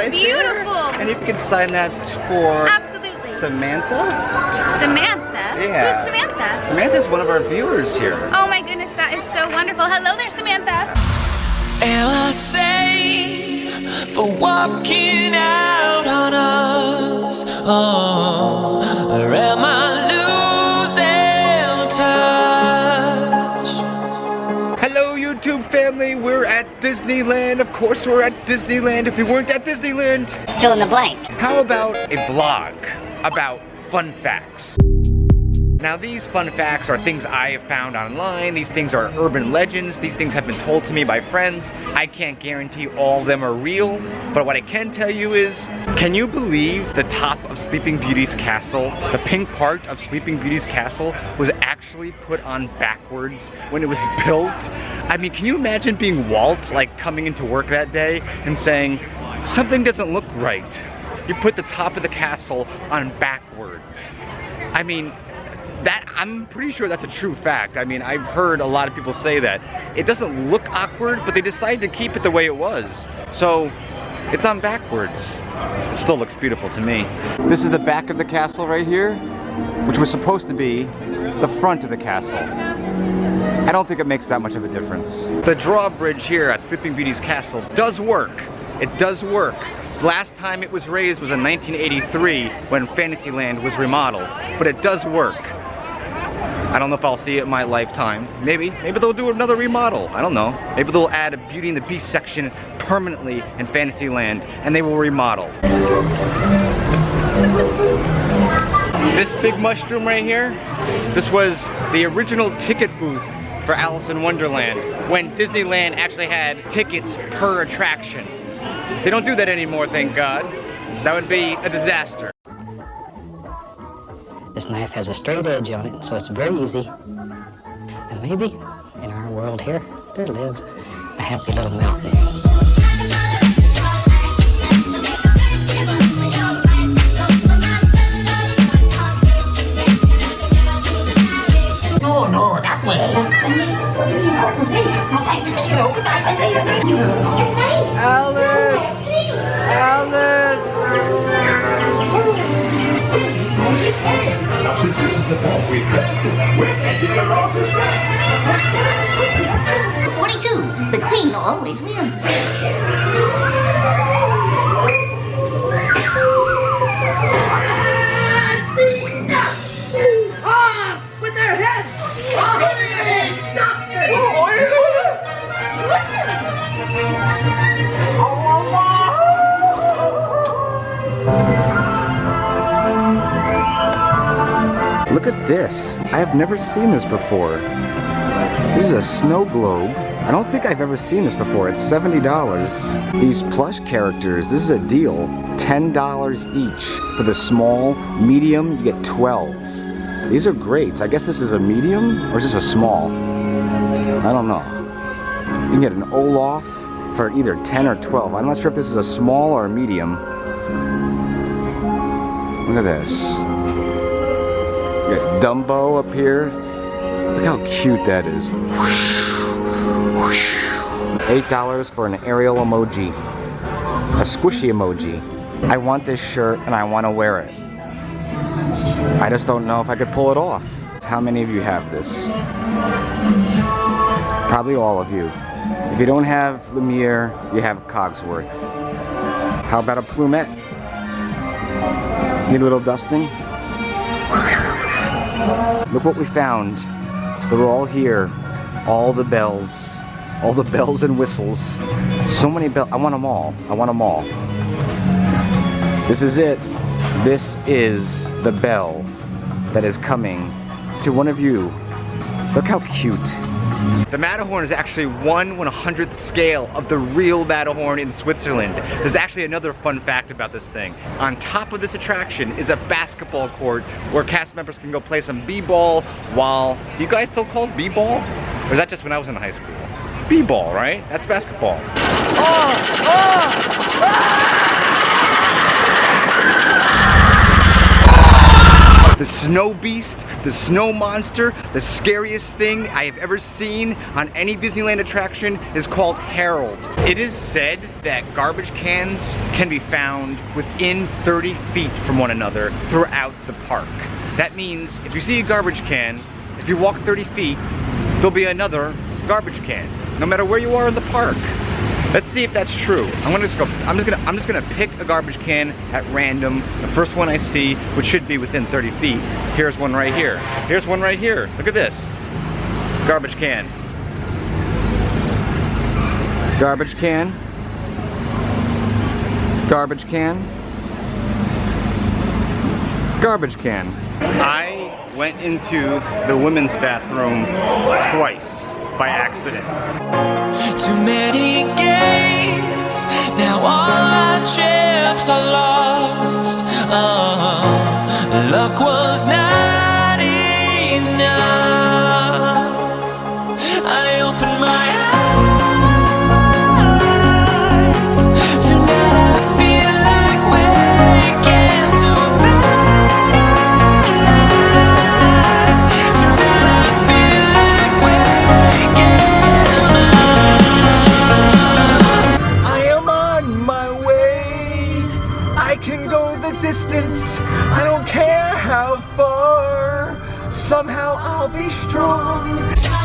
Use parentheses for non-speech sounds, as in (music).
right beautiful. There. And if you can sign that for Absolutely. Samantha? Samantha? Yeah. Who's Samantha? Samantha's one of our viewers here. Oh my goodness, that is so wonderful. Hello there, Samantha. Am I safe for walking out on us? Oh, or am I YouTube family, we're at Disneyland. Of course we're at Disneyland. If we weren't at Disneyland, Fill in the blank. how about a vlog about fun facts? Now these fun facts are things I have found online, these things are urban legends, these things have been told to me by friends. I can't guarantee all of them are real, but what I can tell you is, can you believe the top of Sleeping Beauty's castle, the pink part of Sleeping Beauty's castle was actually put on backwards when it was built? I mean, can you imagine being Walt, like coming into work that day and saying, something doesn't look right. You put the top of the castle on backwards. I mean, that I'm pretty sure that's a true fact. I mean, I've heard a lot of people say that. It doesn't look awkward, but they decided to keep it the way it was. So, it's on backwards. It still looks beautiful to me. This is the back of the castle right here, which was supposed to be the front of the castle. I don't think it makes that much of a difference. The drawbridge here at Sleeping Beauty's castle does work. It does work. Last time it was raised was in 1983 when Fantasyland was remodeled, but it does work. I don't know if I'll see it in my lifetime. Maybe. Maybe they'll do another remodel. I don't know. Maybe they'll add a Beauty and the Beast section permanently in Fantasyland and they will remodel. This big mushroom right here, this was the original ticket booth for Alice in Wonderland when Disneyland actually had tickets per attraction. They don't do that anymore, thank God. That would be a disaster. This knife has a straight edge on it, so it's very easy. And maybe in our world here, there lives a happy little mountain. No, no, that way. Alice! Alice! The fourth week, we're getting the roses back. Look at this. I have never seen this before. This is a snow globe. I don't think I've ever seen this before. It's $70. These plush characters, this is a deal. $10 each. For the small, medium, you get 12. These are great. I guess this is a medium or is this a small? I don't know. You can get an Olaf for either 10 or 12. I'm not sure if this is a small or a medium. Look at this. Got Dumbo up here. Look how cute that is. Eight dollars for an Ariel emoji. A squishy emoji. I want this shirt and I want to wear it. I just don't know if I could pull it off. How many of you have this? Probably all of you. If you don't have Lumiere, you have Cogsworth. How about a plumette? Need a little dusting? Look what we found. They're all here. All the bells. All the (laughs) bells and whistles. So many bells. I want them all. I want them all. This is it. This is the bell that is coming to one of you. Look how cute. The Matterhorn is actually 1 100th scale of the real Matterhorn in Switzerland. There's actually another fun fact about this thing. On top of this attraction is a basketball court where cast members can go play some b-ball while, you guys still call b-ball? Or is that just when I was in high school? B-ball, right? That's basketball. Oh! Oh! Ah! The Snow Beast, the snow monster, the scariest thing I have ever seen on any Disneyland attraction is called Harold. It is said that garbage cans can be found within 30 feet from one another throughout the park. That means if you see a garbage can, if you walk 30 feet, there'll be another garbage can, no matter where you are in the park. Let's see if that's true. I'm gonna just go, I'm just gonna, I'm just gonna pick a garbage can at random. The first one I see, which should be within 30 feet. Here's one right here. Here's one right here. Look at this. Garbage can. Garbage can. Garbage can. Garbage can. I went into the women's bathroom twice by accident. Too many games, now all our chips are lost. Oh, luck was not Somehow I'll be strong.